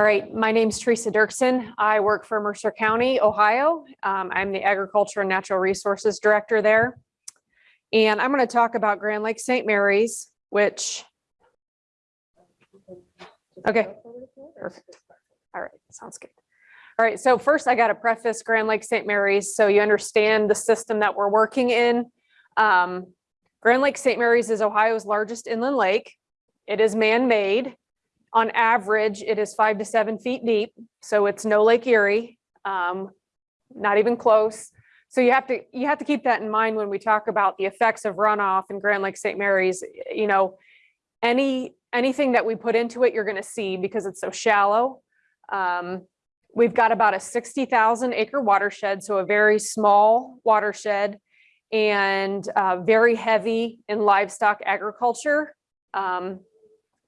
All right, my name's Teresa Dirksen. I work for Mercer County, Ohio. Um, I'm the Agriculture and Natural Resources Director there. And I'm going to talk about Grand Lake St. Mary's, which, okay, perfect. All right, sounds good. All right, so first I got to preface Grand Lake St. Mary's so you understand the system that we're working in. Um, Grand Lake St. Mary's is Ohio's largest inland lake. It is man-made. On average, it is five to seven feet deep, so it's no Lake Erie, um, not even close. So you have to you have to keep that in mind when we talk about the effects of runoff in Grand Lake St. Mary's. You know, any anything that we put into it, you're going to see because it's so shallow. Um, we've got about a 60,000 acre watershed, so a very small watershed and uh, very heavy in livestock agriculture. Um,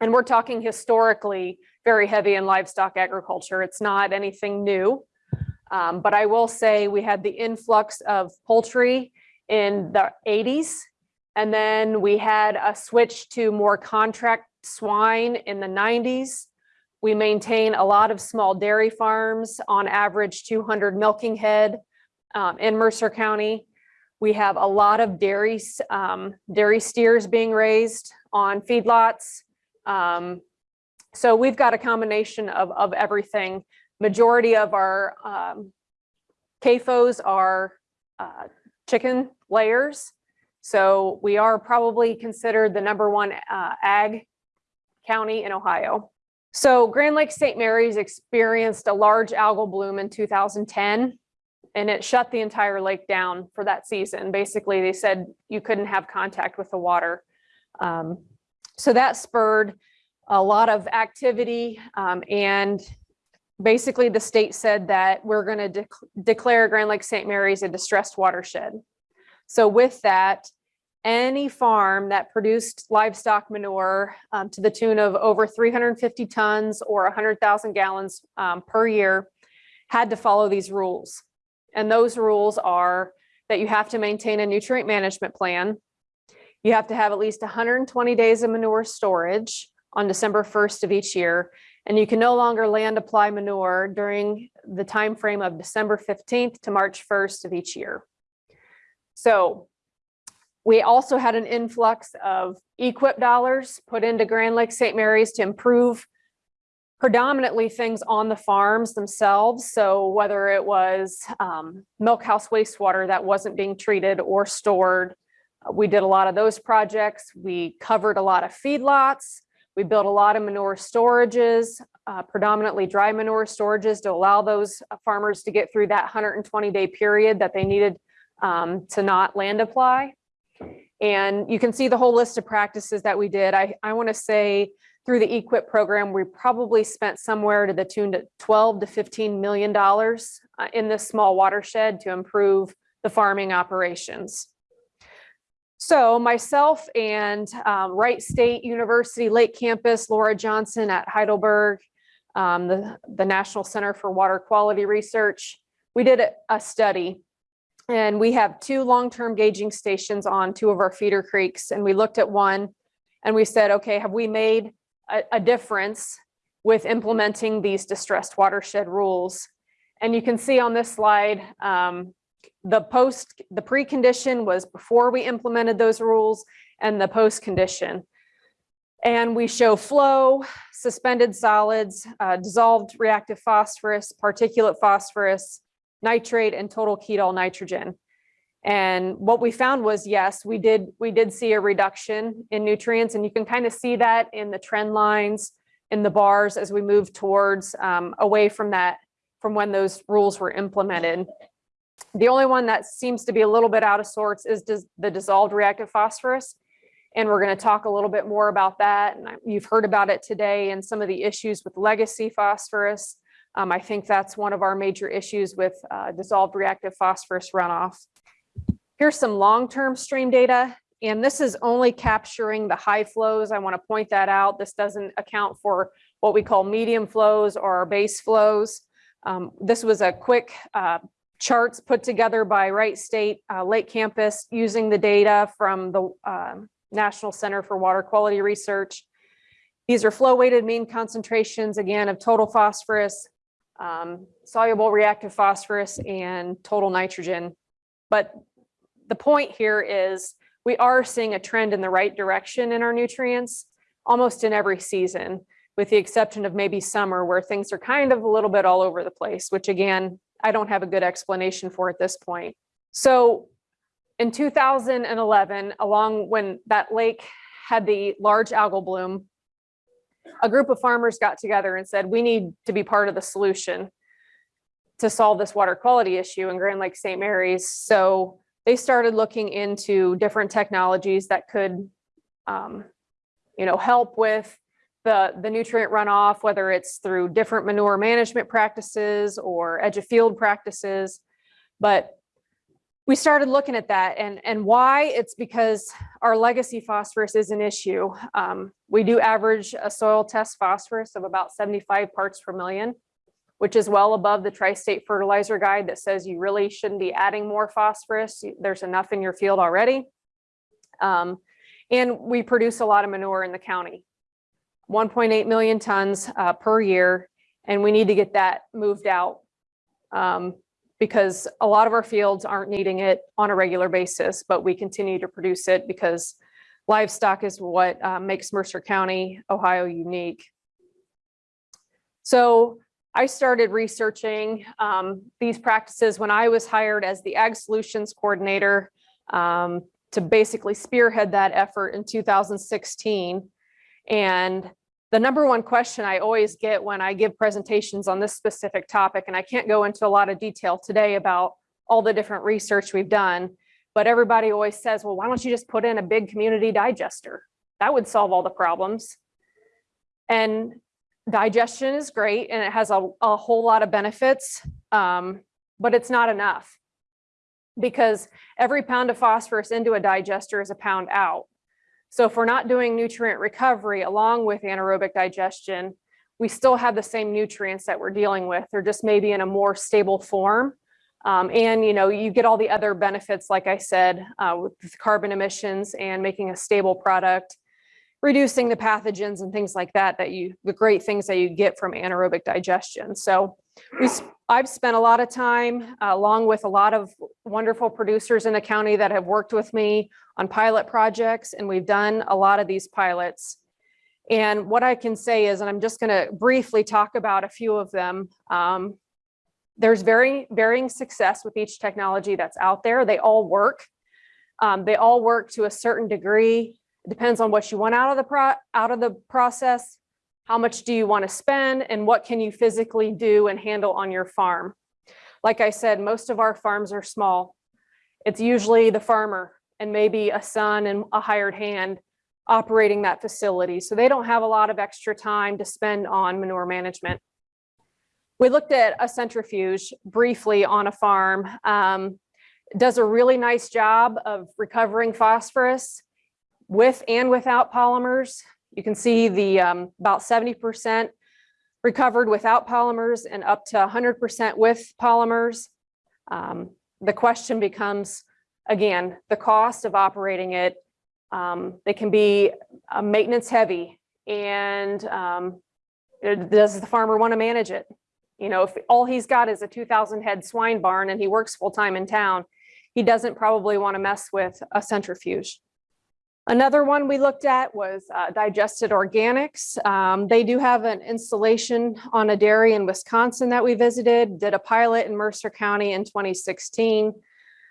and we're talking historically very heavy in livestock agriculture. It's not anything new. Um, but I will say we had the influx of poultry in the 80s. And then we had a switch to more contract swine in the 90s. We maintain a lot of small dairy farms, on average 200 milking head um, in Mercer County. We have a lot of dairy, um, dairy steers being raised on feedlots. Um, so we've got a combination of, of everything. Majority of our um, CAFOs are uh, chicken layers. So we are probably considered the number one uh, ag county in Ohio. So Grand Lake St. Mary's experienced a large algal bloom in 2010 and it shut the entire lake down for that season. Basically, they said you couldn't have contact with the water. Um, so that spurred a lot of activity um, and basically the state said that we're going to de declare Grand Lake St. Mary's a distressed watershed. So with that, any farm that produced livestock manure um, to the tune of over 350 tons or 100,000 gallons um, per year had to follow these rules. And those rules are that you have to maintain a nutrient management plan, you have to have at least 120 days of manure storage on December 1st of each year, and you can no longer land apply manure during the time frame of December 15th to March 1st of each year. So we also had an influx of EQIP dollars put into Grand Lake St. Mary's to improve predominantly things on the farms themselves. So whether it was um, milk house wastewater that wasn't being treated or stored, we did a lot of those projects. We covered a lot of feedlots. We built a lot of manure storages, uh, predominantly dry manure storages to allow those farmers to get through that 120 day period that they needed um, to not land apply. And you can see the whole list of practices that we did. I, I want to say through the EQIP program, we probably spent somewhere to the tune to 12 to 15 million dollars uh, in this small watershed to improve the farming operations. So myself and um, Wright State University Lake Campus, Laura Johnson at Heidelberg, um, the, the National Center for Water Quality Research, we did a, study and we have two long-term gauging stations on two of our feeder creeks. And we looked at one and we said, okay, have we made a, a difference with implementing these distressed watershed rules? And you can see on this slide, um, the post, the precondition was before we implemented those rules and the post condition. And we show flow, suspended solids, uh, dissolved reactive phosphorus, particulate phosphorus, nitrate, and total Kjeldahl nitrogen. And what we found was, yes, we did, we did see a reduction in nutrients and you can kind of see that in the trend lines in the bars as we move towards um, away from that, from when those rules were implemented. The only one that seems to be a little bit out of sorts is the dissolved reactive phosphorus. And we're going to talk a little bit more about that. And you've heard about it today and some of the issues with legacy phosphorus. Um, I think that's one of our major issues with uh, dissolved reactive phosphorus runoff. Here's some long-term stream data. And this is only capturing the high flows. I want to point that out. This doesn't account for what we call medium flows or base flows. Um, this was a quick uh, charts put together by Wright State uh, Lake Campus using the data from the uh, National Center for Water Quality Research. These are flow weighted mean concentrations, again, of total phosphorus, um, soluble reactive phosphorus and total nitrogen. But the point here is we are seeing a trend in the right direction in our nutrients almost in every season, with the exception of maybe summer where things are kind of a little bit all over the place, which again, I don't have a good explanation for at this point. So in 2011, along when that lake had the large algal bloom, a group of farmers got together and said, we need to be part of the solution to solve this water quality issue in Grand Lake St. Mary's. So they started looking into different technologies that could, um, you know, help with the, the nutrient runoff, whether it's through different manure management practices or edge of field practices. But we started looking at that and, and why it's because our legacy phosphorus is an issue. Um, we do average a soil test phosphorus of about 75 parts per million, which is well above the tri-state fertilizer guide that says you really shouldn't be adding more phosphorus. There's enough in your field already. Um, and we produce a lot of manure in the county, 1.8 million tons uh, per year, and we need to get that moved out. Um, because a lot of our fields aren't needing it on a regular basis, but we continue to produce it because livestock is what uh, makes Mercer County, Ohio unique. So I started researching um, these practices when I was hired as the Ag Solutions Coordinator um, to basically spearhead that effort in 2016. And the number one question I always get when I give presentations on this specific topic, and I can't go into a lot of detail today about all the different research we've done, but everybody always says, well, why don't you just put in a big community digester? That would solve all the problems. And digestion is great and it has a, a whole lot of benefits, um, but it's not enough because every pound of phosphorus into a digester is a pound out. So if we're not doing nutrient recovery along with anaerobic digestion, we still have the same nutrients that we're dealing with. They're just maybe in a more stable form. Um, and you know, you get all the other benefits, like I said, uh, with carbon emissions and making a stable product, reducing the pathogens and things like that, that you, the great things that you get from anaerobic digestion. So we, I've spent a lot of time uh, along with a lot of wonderful producers in the county that have worked with me on pilot projects and we've done a lot of these pilots. And what I can say is, and I'm just gonna briefly talk about a few of them. Um, there's very varying success with each technology that's out there. They all work. Um, they all work to a certain degree. It depends on what you want out of the pro out of the process. How much do you want to spend and what can you physically do and handle on your farm? Like I said, most of our farms are small. It's usually the farmer and maybe a son and a hired hand operating that facility. So they don't have a lot of extra time to spend on manure management. We looked at a centrifuge briefly on a farm. Um, does a really nice job of recovering phosphorus with and without polymers. You can see the um, about 70% recovered without polymers and up to 100% with polymers. Um, the question becomes, again, the cost of operating it. Um, they can be uh, maintenance heavy and um, does the farmer want to manage it? You know, if all he's got is a 2000 head swine barn and he works full time in town, he doesn't probably want to mess with a centrifuge. Another one we looked at was uh, digested organics. Um, they do have an installation on a dairy in Wisconsin that we visited, did a pilot in Mercer County in 2016.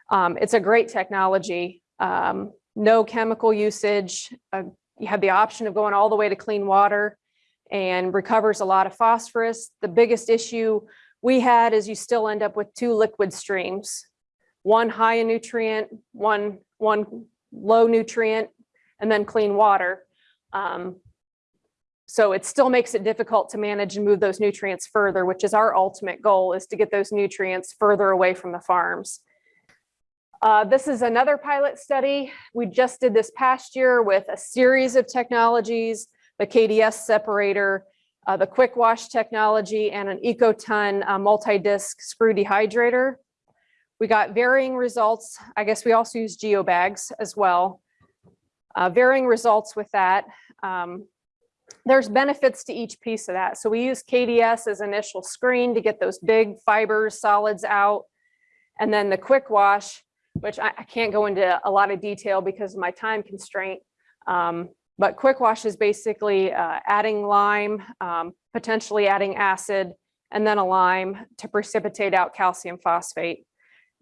Um, it's a great technology, um, no chemical usage. Uh, you have the option of going all the way to clean water and recovers a lot of phosphorus. The biggest issue we had is you still end up with two liquid streams, one high in nutrient, one, one low nutrient, and then clean water. Um, so it still makes it difficult to manage and move those nutrients further, which is our ultimate goal is to get those nutrients further away from the farms. Uh, this is another pilot study. We just did this past year with a series of technologies, the KDS separator, uh, the quick wash technology, and an Ecoton uh, multi-disc screw dehydrator. We got varying results. I guess we also use geobags as well. Uh, varying results with that. Um, there's benefits to each piece of that. So we use KDS as initial screen to get those big fibers, solids out. And then the quick wash, which I, I can't go into a lot of detail because of my time constraint. Um, but quick wash is basically uh, adding lime, um, potentially adding acid, and then a lime to precipitate out calcium phosphate.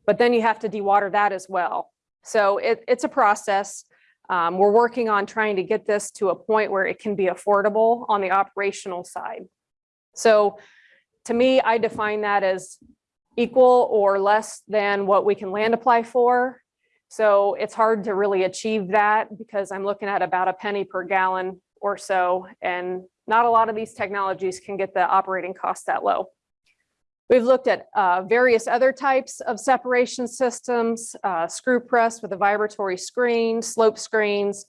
But then you have to dewater that as well. So it, it's a process. Um, we're working on trying to get this to a point where it can be affordable on the operational side. So to me, I define that as equal or less than what we can land apply for. So it's hard to really achieve that because I'm looking at about a penny per gallon or so. And not a lot of these technologies can get the operating costs that low. We've looked at uh, various other types of separation systems, uh, screw press with a vibratory screen, slope screens.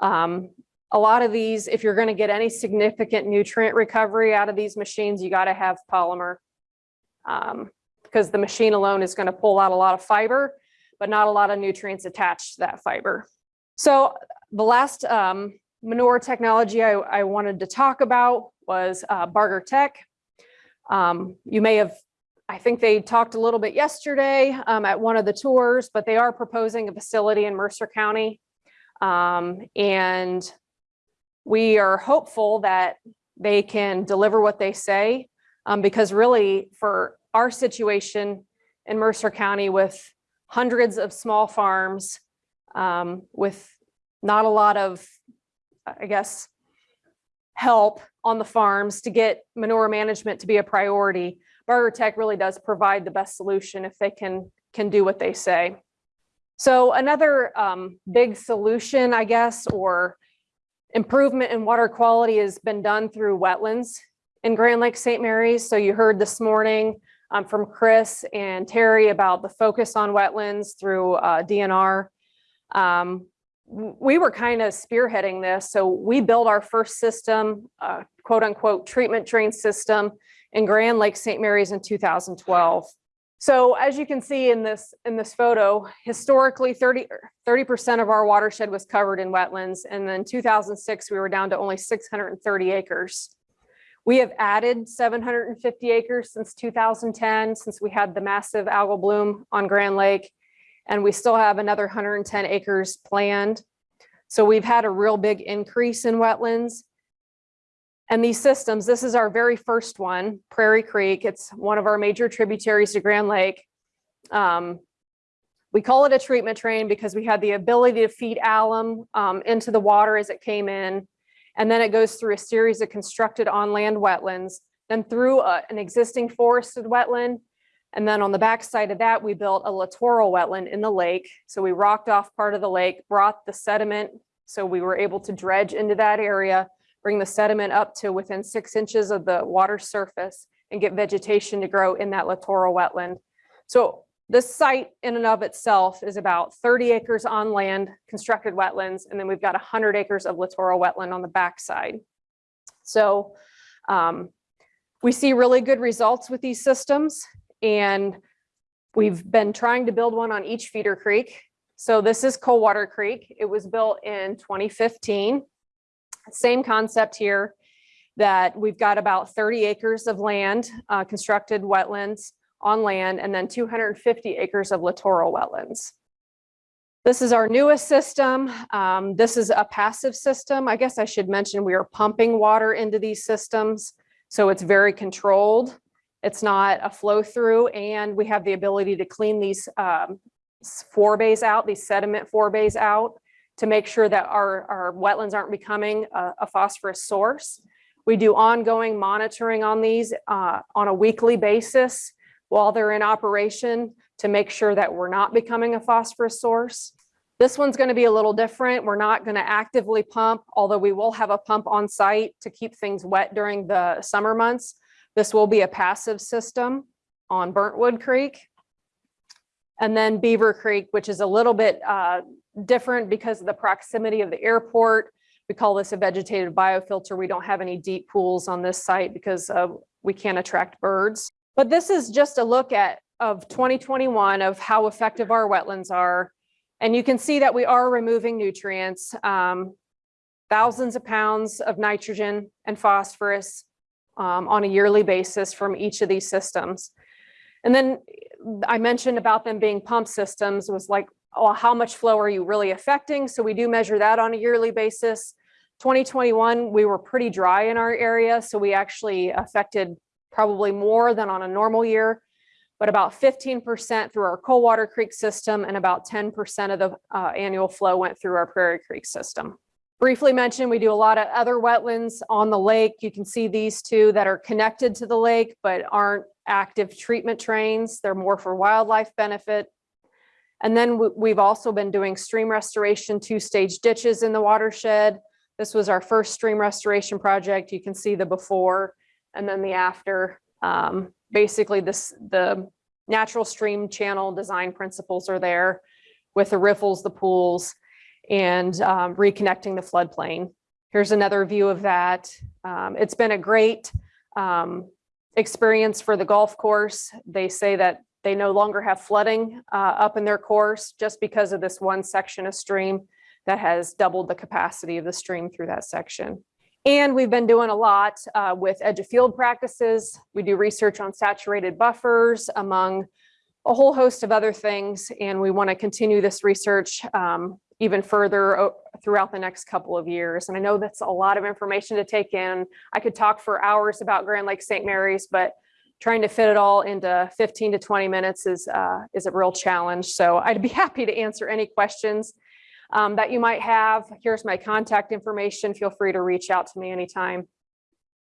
Um, a lot of these, if you're going to get any significant nutrient recovery out of these machines, you got to have polymer um, because the machine alone is going to pull out a lot of fiber, but not a lot of nutrients attached to that fiber. So the last um, manure technology I, I, wanted to talk about was uh, Barger Tech. Um, you may have, I think they talked a little bit yesterday um, at one of the tours, but they are proposing a facility in Mercer County. Um, and we are hopeful that they can deliver what they say um, because really for our situation in Mercer County with hundreds of small farms um, with not a lot of, I guess, help on the farms to get manure management to be a priority. Barger Tech really does provide the best solution if they can, can do what they say. So another um, big solution, I guess, or improvement in water quality has been done through wetlands in Grand Lake St. Mary's. So you heard this morning um, from Chris and Terry about the focus on wetlands through uh, DNR. Um, we were kind of spearheading this. So we built our first system, uh, quote unquote, treatment drain system in Grand Lake St. Mary's in 2012. So as you can see in this in this photo, historically 30 percent of our watershed was covered in wetlands, and then 2006 we were down to only 630 acres. We have added 750 acres since 2010, since we had the massive algal bloom on Grand Lake, and we still have another 110 acres planned. So we've had a real big increase in wetlands. And these systems, this is our very first one, Prairie Creek. It's one of our major tributaries to Grand Lake. Um, we call it a treatment train because we had the ability to feed alum um, into the water as it came in. And then it goes through a series of constructed on-land wetlands, then through a, an existing forested wetland. And then on the back side of that, we built a littoral wetland in the lake. So we rocked off part of the lake, brought the sediment. So we were able to dredge into that area bring the sediment up to within six inches of the water surface and get vegetation to grow in that littoral wetland. So this site in and of itself is about 30 acres on land, constructed wetlands, and then we've got 100 acres of littoral wetland on the backside. So um, we see really good results with these systems, and we've been trying to build one on each feeder creek. So this is Coldwater Creek. It was built in 2015. Same concept here that we've got about 30 acres of land, uh, constructed wetlands on land, and then 250 acres of littoral wetlands. This is our newest system. Um, this is a passive system. I guess I should mention we are pumping water into these systems. So it's very controlled. It's not a flow through and we have the ability to clean these um, out, these sediment forebays out to make sure that our, our wetlands aren't becoming a, a phosphorus source. We do ongoing monitoring on these uh, on a weekly basis while they're in operation to make sure that we're not becoming a phosphorus source. This one's going to be a little different. We're not going to actively pump, although we will have a pump on site to keep things wet during the summer months. This will be a passive system on Burntwood Creek. And then Beaver Creek, which is a little bit uh, different because of the proximity of the airport. We call this a vegetated biofilter. We don't have any deep pools on this site because uh, we can't attract birds. But this is just a look at of 2021 of how effective our wetlands are. And you can see that we are removing nutrients. Um, thousands of pounds of nitrogen and phosphorus um, on a yearly basis from each of these systems. And then I mentioned about them being pump systems was like, oh, how much flow are you really affecting? So we do measure that on a yearly basis. 2021, we were pretty dry in our area, so we actually affected probably more than on a normal year, but about 15% through our Coldwater Creek system and about 10% of the uh, annual flow went through our Prairie Creek system. Briefly mentioned, we do a lot of other wetlands on the lake. You can see these two that are connected to the lake, but aren't active treatment trains. They're more for wildlife benefit. And then we- we've also been doing stream restoration, two-stage ditches in the watershed. This was our first stream restoration project. You can see the before and then the after. Um, basically this, the natural stream channel design principles are there with the riffles, the pools, and um, reconnecting the floodplain. Here's another view of that. Um, it's been a great um, experience for the golf course. They say that they no longer have flooding uh, up in their course just because of this one section of stream that has doubled the capacity of the stream through that section. And we've been doing a lot uh, with edge of field practices. We do research on saturated buffers among a whole host of other things. And we want to continue this research um, even further throughout the next couple of years. And I know that's a lot of information to take in. I could talk for hours about Grand Lake St. Mary's, but trying to fit it all into 15 to 20 minutes is, uh, is a real challenge. So I'd be happy to answer any questions um, that you might have. Here's my contact information. Feel free to reach out to me anytime.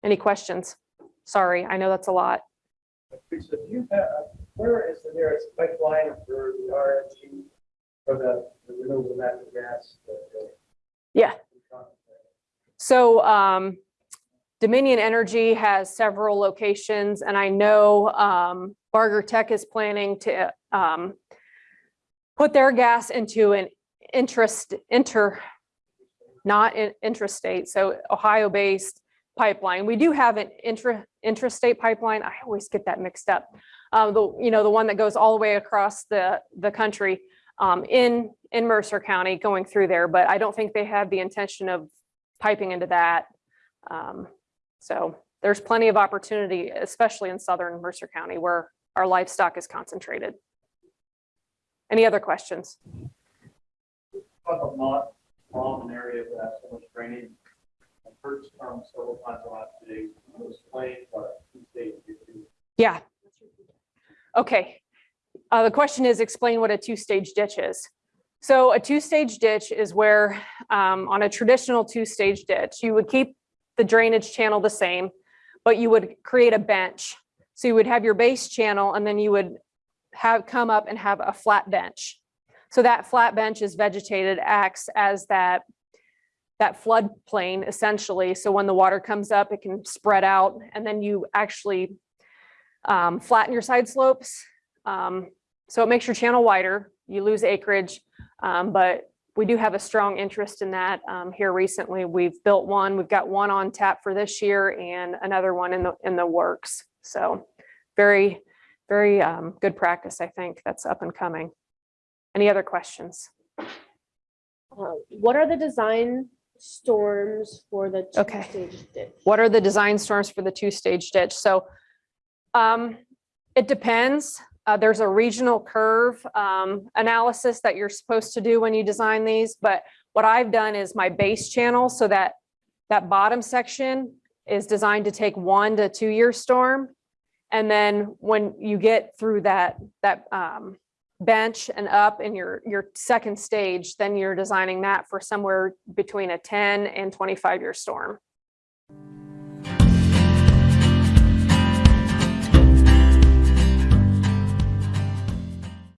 Any questions? Sorry, I know that's a lot. You have, where is the nearest pipeline for the RNG, for the the renewable natural gas? the- Yeah. So um, Dominion Energy has several locations and I know um, Barger Tech is planning to um, put their gas into an interest, inter, not in intrastate, so Ohio-based pipeline. We do have an intra, intrastate pipeline. I always get that mixed up. Uh, the, you know, the one that goes all the way across the, the country um, in, in Mercer County going through there, but I don't think they have the intention of piping into that. Um, so there's plenty of opportunity, especially in southern Mercer County where our livestock is concentrated. Any other questions? Talk of not, Long area that has so much drainage. I've heard this term several times the last two days, it was explained, but two-stage issue. Yeah. Okay. Uh, the question is explain what a two-stage ditch is. So a two-stage ditch is where, um, on a traditional two-stage ditch, you would keep the drainage channel the same, but you would create a bench. So you would have your base channel and then you would have, come up and have a flat bench. So that flat bench is vegetated, acts as that, that floodplain essentially. So when the water comes up, it can spread out and then you actually um, flatten your side slopes. Um, so it makes your channel wider, you lose acreage, um, but we do have a strong interest in that um, here recently. We've built one, we've got one on tap for this year and another one in the, in the works. So very, very um, good practice, I think, that's up and coming. Any other questions? Uh, What are the design storms for the Okay. two-stage ditch? What are the design storms for the two-stage ditch? So um, it depends. Uh, there's a regional curve um, analysis that you're supposed to do when you design these, but what I've done is my base channel so that that bottom section is designed to take one to two year storm. And then when you get through that, that um, bench and up in your, your second stage, then you're designing that for somewhere between a 10 and 25 year storm.